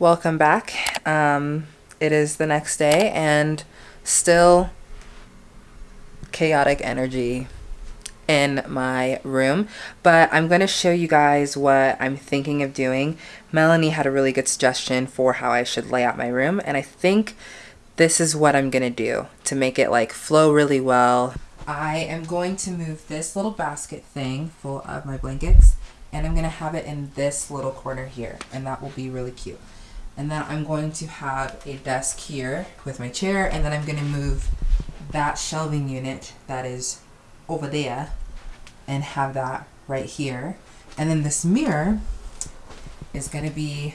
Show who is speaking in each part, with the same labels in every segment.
Speaker 1: welcome back. Um, it is the next day and still chaotic energy in my room, but I'm going to show you guys what I'm thinking of doing. Melanie had a really good suggestion for how I should lay out my room, and I think this is what I'm going to do to make it like flow really well. I am going to move this little basket thing full of my blankets and I'm going to have it in this little corner here and that will be really cute. And then I'm going to have a desk here with my chair and then I'm going to move that shelving unit that is over there and have that right here. And then this mirror is going to be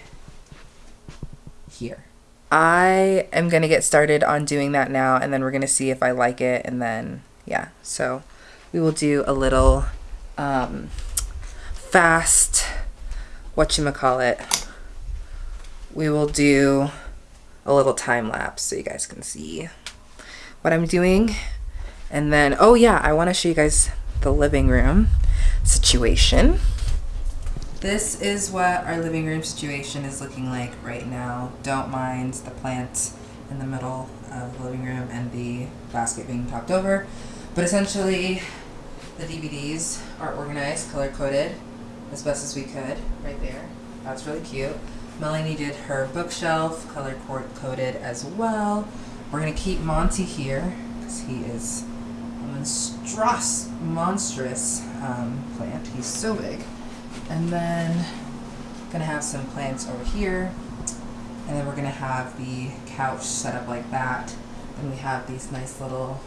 Speaker 1: here. I am going to get started on doing that now and then we're going to see if I like it and then yeah so we will do a little um, fast what you call it we will do a little time lapse so you guys can see what I'm doing and then oh yeah I want to show you guys the living room situation this is what our living room situation is looking like right now don't mind the plant in the middle of the living room and the basket being topped over but essentially, the DVDs are organized, color coded, as best as we could, right there. That's really cute. Melanie did her bookshelf, color coded as well. We're gonna keep Monty here, because he is a monstrous, monstrous um, plant. He's so big. And then gonna have some plants over here. And then we're gonna have the couch set up like that. And we have these nice little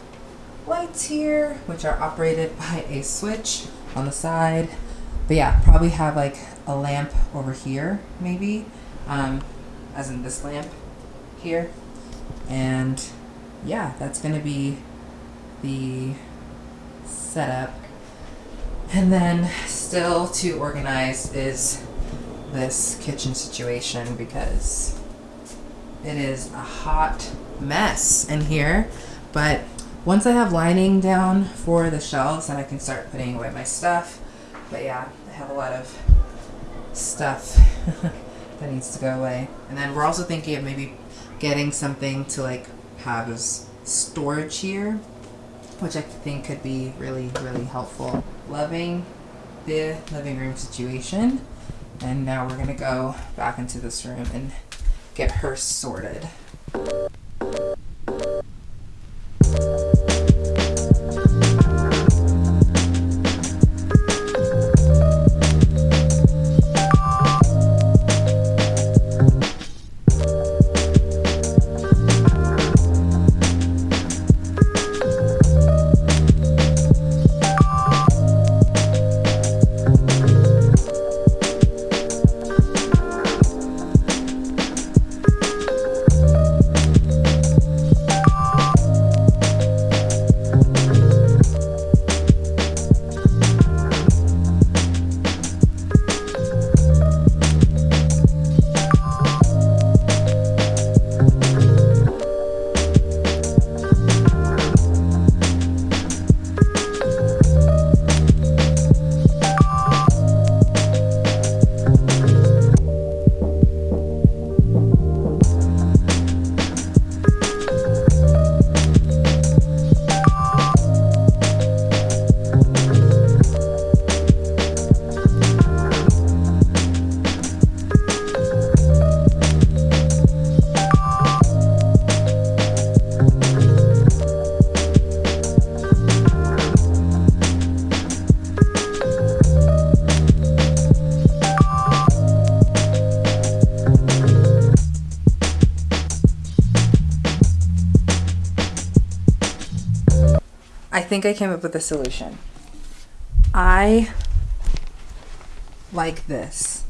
Speaker 1: lights here, which are operated by a switch on the side. But yeah, probably have like a lamp over here, maybe, um, as in this lamp here. And yeah, that's going to be the setup. And then still to organize is this kitchen situation because it is a hot mess in here. But once I have lining down for the shelves, then I can start putting away my stuff. But yeah, I have a lot of stuff that needs to go away. And then we're also thinking of maybe getting something to like have as storage here, which I think could be really, really helpful. Loving the living room situation. And now we're gonna go back into this room and get her sorted. Think I came up with a solution. I like this.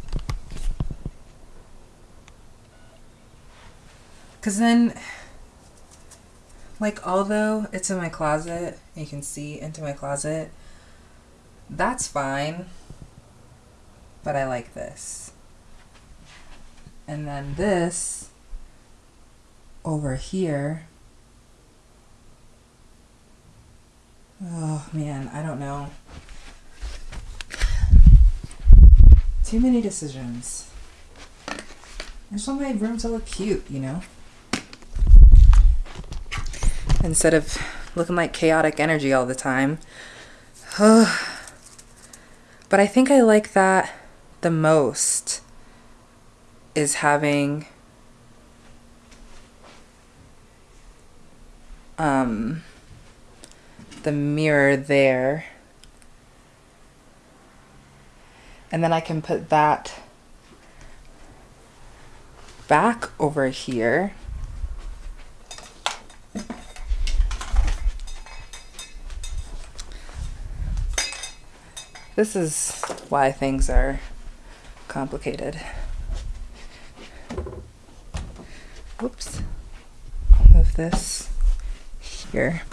Speaker 1: Because then, like, although it's in my closet, you can see into my closet, that's fine. But I like this. And then this over here Oh man, I don't know. Too many decisions. I just want my room to look cute, you know? Instead of looking like chaotic energy all the time. but I think I like that the most is having um, the mirror there. And then I can put that back over here. This is why things are complicated. Whoops. Move this here.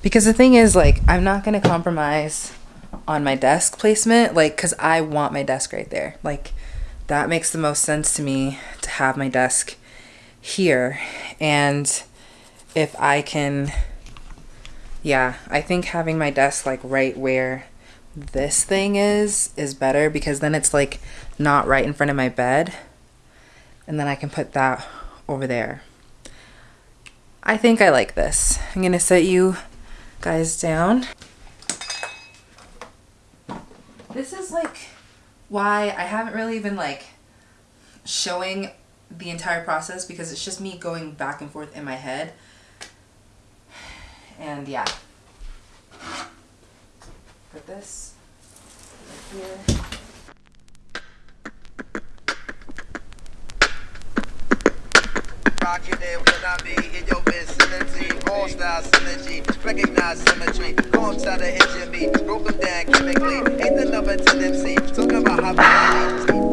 Speaker 1: Because the thing is, like, I'm not going to compromise on my desk placement, like, because I want my desk right there. Like, that makes the most sense to me to have my desk here. And if I can, yeah, I think having my desk, like, right where this thing is, is better because then it's, like, not right in front of my bed. And then I can put that over there. I think I like this. I'm going to set you guys down. This is like why I haven't really been like showing the entire process because it's just me going back and forth in my head. And yeah. Put this right here.
Speaker 2: when I be in your vicinity. Style synergy, recognize symmetry. Go outside the of me, broke them down chemically. Ain't the number 10 MC, talking about how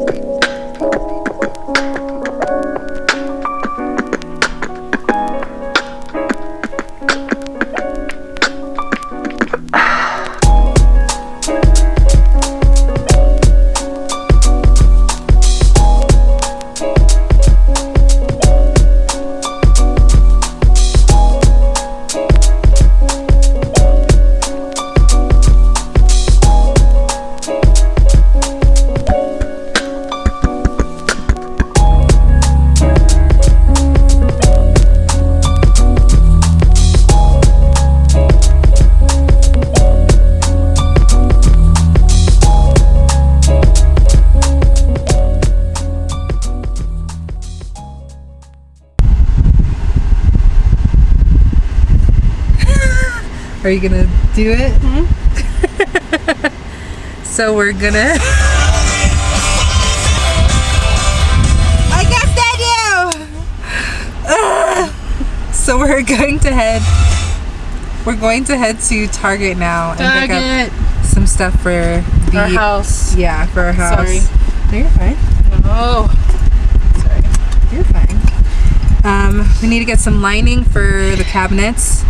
Speaker 1: you gonna do it? Mm -hmm. so we're gonna. I guess that you. so we're going to head. We're going to head to Target now
Speaker 3: and Target. pick
Speaker 1: up some stuff for
Speaker 3: the our house.
Speaker 1: Yeah, for our house.
Speaker 3: Sorry.
Speaker 1: No, you're fine.
Speaker 3: No.
Speaker 1: Sorry. You're fine. Um, we need to get some lining for the cabinets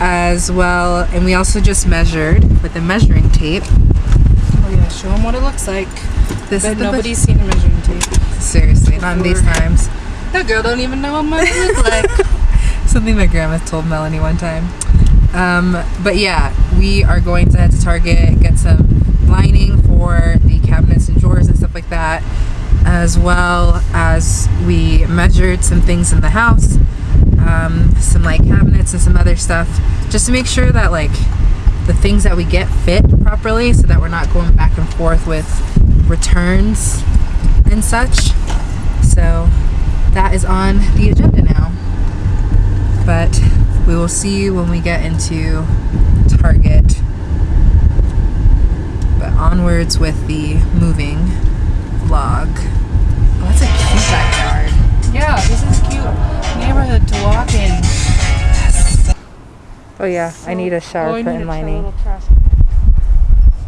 Speaker 1: as well and we also just measured with the measuring tape.
Speaker 3: Oh yeah show them what it looks like. This but is nobody's seen a measuring tape.
Speaker 1: Seriously Before. not in these times.
Speaker 3: That girl don't even know what mine looks like.
Speaker 1: Something my grandma told melanie one time. Um, but yeah we are going to head to target get some lining for the cabinets and drawers and stuff like that as well as we measured some things in the house um, some like cabinets and some other stuff just to make sure that like the things that we get fit properly so that we're not going back and forth with returns and such. So that is on the agenda now. But we will see you when we get into Target. But onwards with the moving vlog oh that's a cute backyard
Speaker 3: yeah this is cute neighborhood to walk in. Yes.
Speaker 1: Oh yeah, so, I need a shower oh, curtain lining.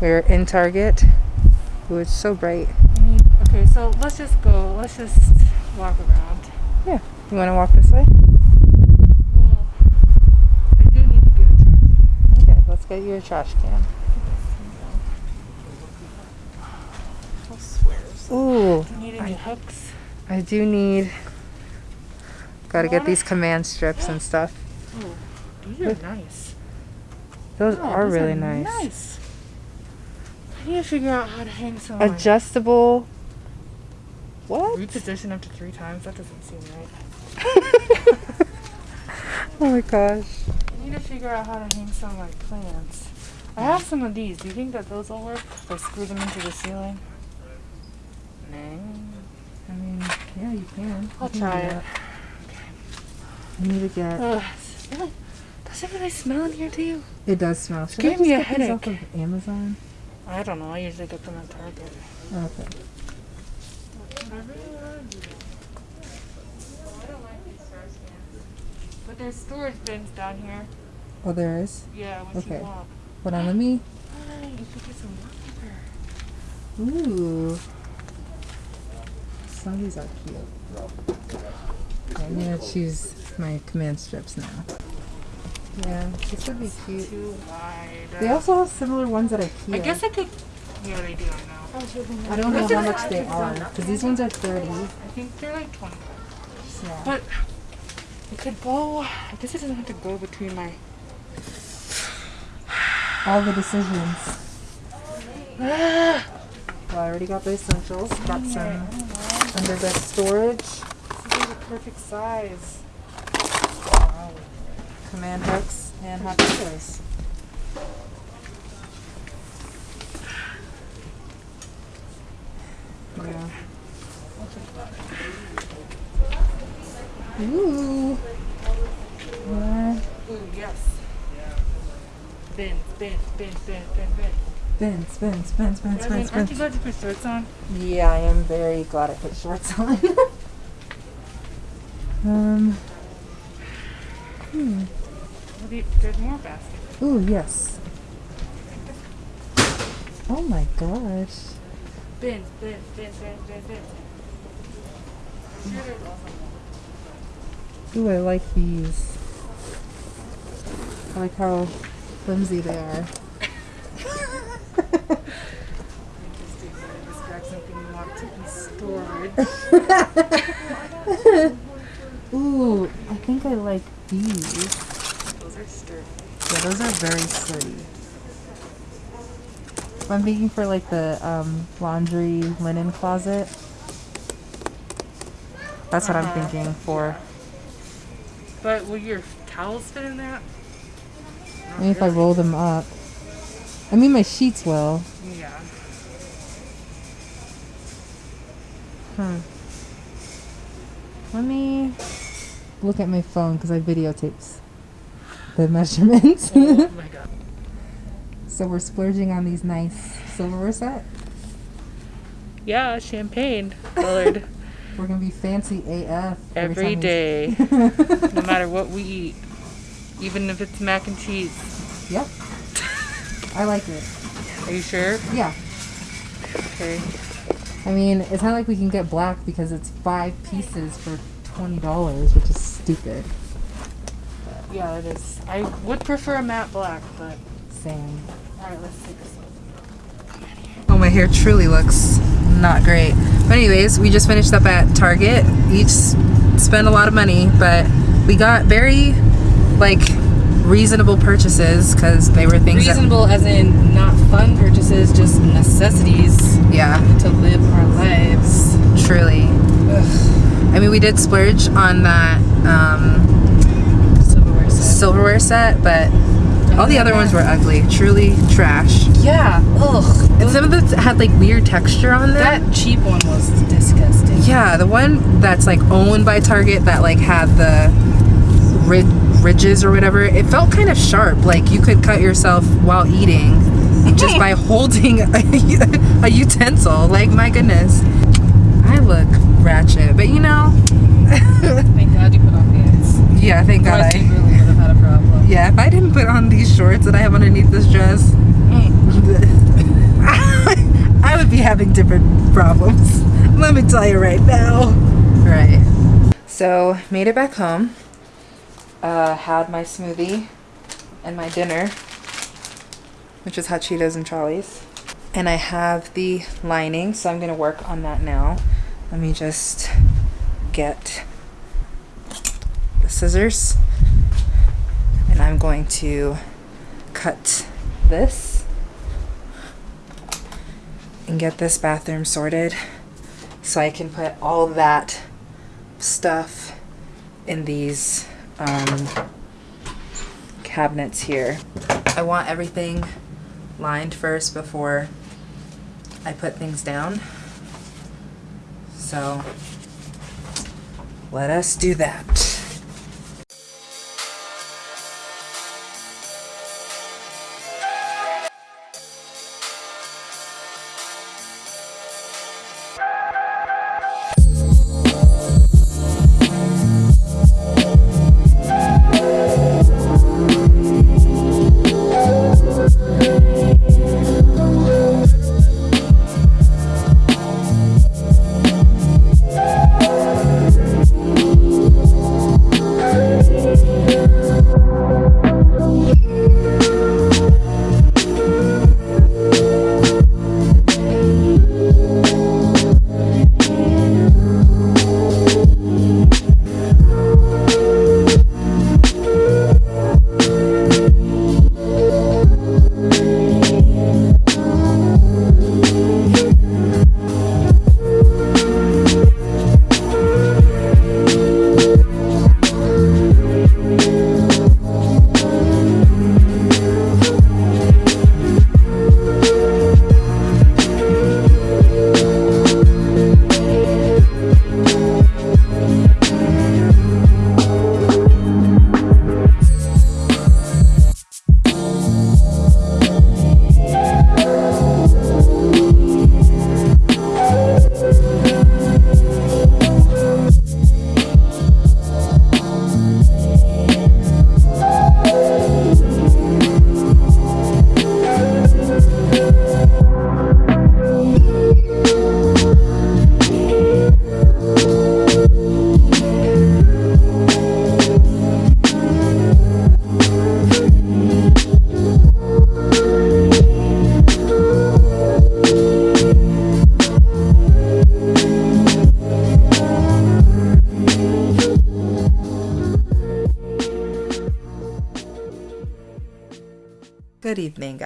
Speaker 1: We're in Target. Ooh, it's so bright.
Speaker 3: Need, okay, so let's just go. Let's just walk around.
Speaker 1: Yeah. You want to walk this way?
Speaker 3: Well, I do need to get a trash can.
Speaker 1: Okay, let's get you a trash can. Ooh.
Speaker 3: Do you need any I, hooks?
Speaker 1: I do need Got to get these command strips and stuff.
Speaker 3: Oh, these are nice.
Speaker 1: Those oh, are those really are nice.
Speaker 3: Nice. I need to figure out how to hang some.
Speaker 1: Adjustable What?
Speaker 3: Reposition up to three times? That doesn't seem right.
Speaker 1: Oh my gosh.
Speaker 3: I need to figure out how to hang some like plants. I have some of these. Do you think that those will work? If I screw them into the ceiling? No.
Speaker 1: I mean, yeah, you can.
Speaker 3: I'll
Speaker 1: You
Speaker 3: try it.
Speaker 1: that. I need to get.
Speaker 3: Really- does it really smell in here too?
Speaker 1: It does smell. Should
Speaker 3: gave
Speaker 1: I
Speaker 3: me a
Speaker 1: these off
Speaker 3: headache.
Speaker 1: of Amazon?
Speaker 3: I don't know. I usually get them at Target.
Speaker 1: Okay.
Speaker 3: But there's storage bins down here.
Speaker 1: Oh, there is.
Speaker 3: Yeah,
Speaker 1: Okay.
Speaker 3: you want.
Speaker 1: Hold on, let me.
Speaker 3: You should get some wallpaper.
Speaker 1: Ooh. Some of these are cute. I'm gonna choose my command strips now. Yeah, this would be cute.
Speaker 3: Too wide.
Speaker 1: They also have similar ones that at IKEA.
Speaker 3: I guess I could. Yeah, they do. I know.
Speaker 1: Oh, I don't know how much they are because these ones are thirty.
Speaker 3: I think they're like 20.
Speaker 1: Yeah.
Speaker 3: But it could go. I guess it doesn't have to go between my.
Speaker 1: All the decisions. Well, I already got the essentials. Got um, some underbed storage.
Speaker 3: This is the perfect size.
Speaker 1: command hooks and hot pillows. Yeah. Ooh. Yeah.
Speaker 3: Ooh, yes. Bin, bin, bin, bin, bin, bin.
Speaker 1: Spin, spin, spin, spin, spin,
Speaker 3: Jasmine, aren't you glad you put shorts on?
Speaker 1: Yeah, I am very glad I put shorts on. um. Hmm.
Speaker 3: You- There's more baskets.
Speaker 1: Ooh, yes. Oh my gosh.
Speaker 3: Bin, bin, bin, bin, bin, bin. I'm sure there's also more.
Speaker 1: Ooh, I like these. I like how flimsy they are.
Speaker 3: Interesting. You describe something you want stored.
Speaker 1: Ooh, I think I like these.
Speaker 3: Those are sturdy.
Speaker 1: Yeah, those are very sturdy. I'm thinking for like the um, laundry linen closet. That's what I'm
Speaker 3: Uh-huh.
Speaker 1: thinking for.
Speaker 3: But will your towels fit in that?
Speaker 1: I mean, if I roll them up. I mean, my sheets will.
Speaker 3: Yeah.
Speaker 1: Let me look at my phone because I videotapes the measurements.
Speaker 3: Oh my god.
Speaker 1: so we're splurging on these nice silverware set.
Speaker 3: Yeah, champagne colored
Speaker 1: We're gonna be fancy AF
Speaker 3: every
Speaker 1: we-
Speaker 3: day, no matter what we eat, even if it's mac and cheese.
Speaker 1: Yep. I like it.
Speaker 3: Are you sure?
Speaker 1: Yeah.
Speaker 3: Okay.
Speaker 1: I mean, it's not like we can get black because it's five pieces for twenty dollars, which is stupid.
Speaker 3: Yeah, it is. I would prefer a matte black, but
Speaker 1: Same.
Speaker 3: all right, let's take this.
Speaker 1: Oh, my hair truly looks not great. But anyways, we just finished up at Target. Each s- spent a lot of money, but we got very like reasonable purchases because they were things
Speaker 3: Reasonable, as in not fun purchases, just necessities
Speaker 1: yeah,
Speaker 3: to live our lives.
Speaker 1: truly. Ugh. I mean, we did splurge on that um,
Speaker 3: Silverware set.
Speaker 1: silverware set, but all the other ones were ugly, truly trash.
Speaker 3: Yeah. Ugh.
Speaker 1: And some of them had like weird texture on them.
Speaker 3: That cheap one was disgusting.
Speaker 1: Yeah, the one that's like owned by Target that like had the rid- ridges or whatever, it felt kind of sharp. Like you could cut yourself while eating just by holding a, a utensil. Like my goodness, I look ratchet, but you know,
Speaker 3: Thank God you put on pants.
Speaker 1: yeah, thank God I.
Speaker 3: really would have had a problem.
Speaker 1: Yeah, if I didn't put on these shorts that I have underneath this dress, I would be having different problems. Let me tell you right now. Right. So, made it back home. Uh, had my smoothie and my dinner, which is hot Cheetos and Charlie's. And I have the lining, so I'm going to work on that now. Let me just get the scissors and I'm going to cut this and get this bathroom sorted so I can put all that stuff in these um, cabinets here. I want everything lined first before I put things down. So let us do that.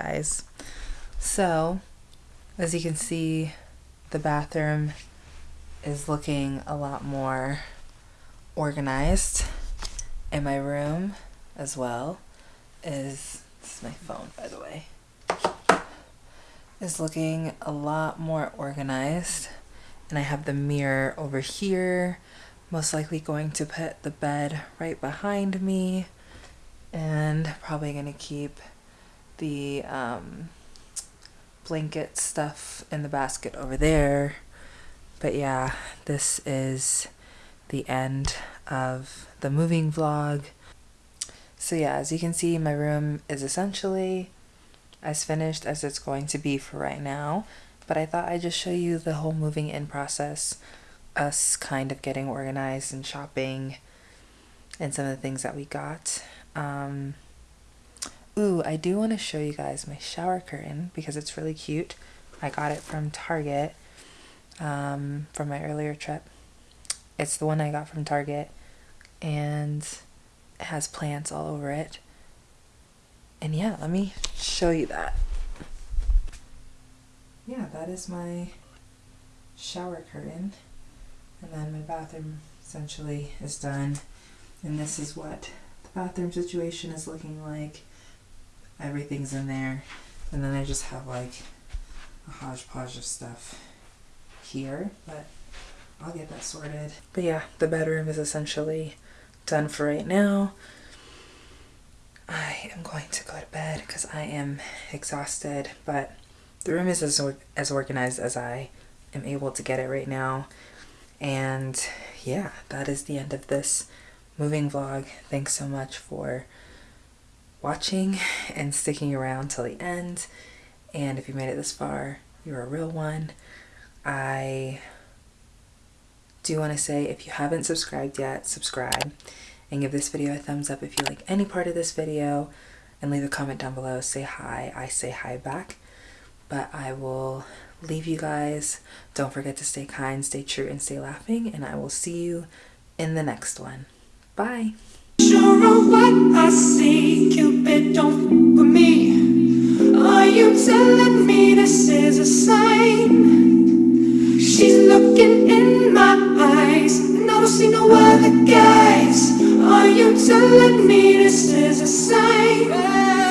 Speaker 1: Guys. So, as you can see, the bathroom is looking a lot more organized. And my room as well is, this is my phone by the way, is looking a lot more organized. And I have the mirror over here, most likely going to put the bed right behind me and probably going to keep the um, blanket stuff in the basket over there. But yeah, this is the end of the moving vlog. So yeah, as you can see, my room is essentially as finished as it's going to be for right now. But I thought I'd just show you the whole moving in process, us kind of getting organized and shopping and some of the things that we got. Um, Ooh, I do want to show you guys my shower curtain because it's really cute. I got it from Target um, from my earlier trip. It's the one I got from Target and it has plants all over it. And yeah, let me show you that. Yeah, that is my shower curtain. And then my bathroom essentially is done. And this is what the bathroom situation is looking like everything's in there. And then I just have like a hodgepodge of stuff here, but I'll get that sorted. But yeah, the bedroom is essentially done for right now. I am going to go to bed because I am exhausted, but the room is as, as organized as I am able to get it right now. And yeah, that is the end of this moving vlog. Thanks so much for watching and sticking around till the end. And if you made it this far, you're a real one. I do want to say if you haven't subscribed yet, subscribe and give this video a thumbs up if you like any part of this video and leave a comment down below. Say hi. I say hi back. But I will leave you guys. Don't forget to stay kind, stay true, and stay laughing. And I will see you in the next one. Bye. Sure of what I see, Cupid, don't with me. Are you telling me this is a sign? She's looking
Speaker 3: in my eyes, and I don't see no other guys. Are you telling me this is a sign?